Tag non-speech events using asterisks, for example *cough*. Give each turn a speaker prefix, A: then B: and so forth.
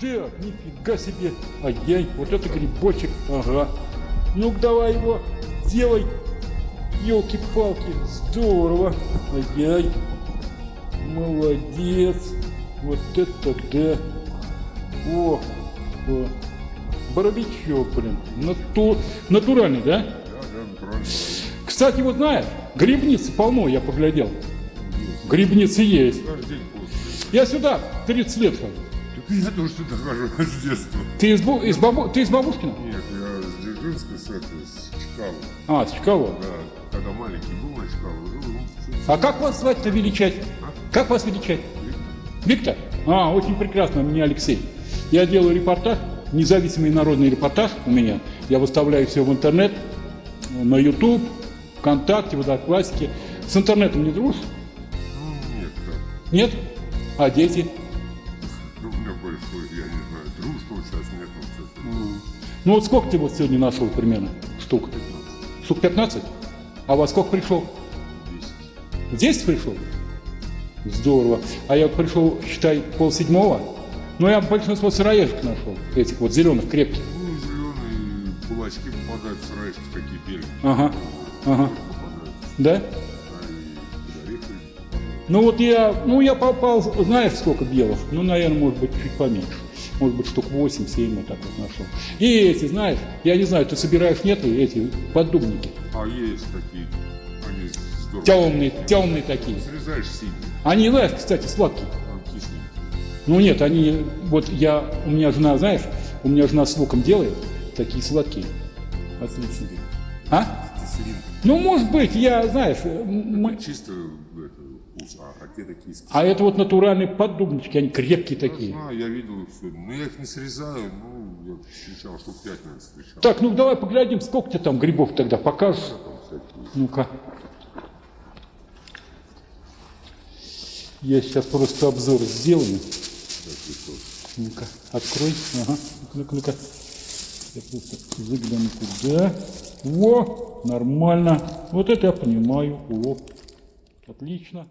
A: Так, нифига себе. Ай-яй, вот это грибочек. Ага. Ну-ка давай его делай. Елки-палки. Здорово. Ай-яй. Молодец. Вот это да. О, о. Боровичок, блин. Нату... Натуральный, да?
B: Да, да, натурально.
A: Кстати, вот знаешь, грибницы полно, я поглядел. Грибницы есть. Я сюда 30 лет хожу. *laughs*
B: Я тоже сюда хожу *laughs* с детства.
A: Ты из, Бу- из, Бабу- ты из Бабушкина?
B: Нет, я с Дзержинска, с с Чкалова.
A: А, с Чкалова.
B: Да, когда маленький был на Чкалова, жил, ну,
A: А как вас звать-то величать? Как вас величать? Виктор? А, очень прекрасно, меня Алексей. Я делаю репортаж, независимый народный репортаж у меня. Я выставляю все в интернет, на YouTube, ВКонтакте, в Одноклассике. С интернетом не дружишь?
B: ну, нет, так.
A: Нет? А дети?
B: Ну, большой, я не знаю, дружбы вот сейчас нет, вот это.
A: Ну вот сколько ты вот сегодня нашел примерно штук? Штук 15? А во сколько пришел?
B: 10.
A: В 10 пришел? Здорово. А я пришел, считай, полседьмого. Но я большинство сыроежек нашел, этих вот зеленых, крепких.
B: Ну, зеленые кулачки попадают, сыроежки такие белые.
A: Ага, ага.
B: Попадают.
A: Да? Ну вот я, ну я попал, знаешь, сколько белых? Ну, наверное, может быть, чуть поменьше. Может быть, штук 8-7 вот так вот нашел. И эти, знаешь, я не знаю, ты собираешь, нет, эти поддубники.
B: А есть такие, они здорово.
A: Темные, темные такие.
B: Срезаешь синие,
A: Они, знаешь, кстати, сладкие.
B: а.
A: Ну нет, они, вот я, у меня жена, знаешь, у меня жена с луком делает, такие сладкие. Отличные. А? Ну, может быть, я, знаешь, мы-
B: Чисто вкус, а, а те такие с
A: а это вот натуральные поддубнички, они крепкие
B: Я
A: такие.
B: знаю, я видел их сегодня. Но я их не срезаю, ну, я встречал, штук пять, наверное, встречал.
A: Так, ну давай поглядим, сколько тебе там грибов тогда покажешь. Ну-ка. Я сейчас просто обзор сделаю. Ну-ка, открой. Ага. Ну-ка, ну-ка. Я просто загляну туда. Во, нормально. Вот это я понимаю. О, отлично.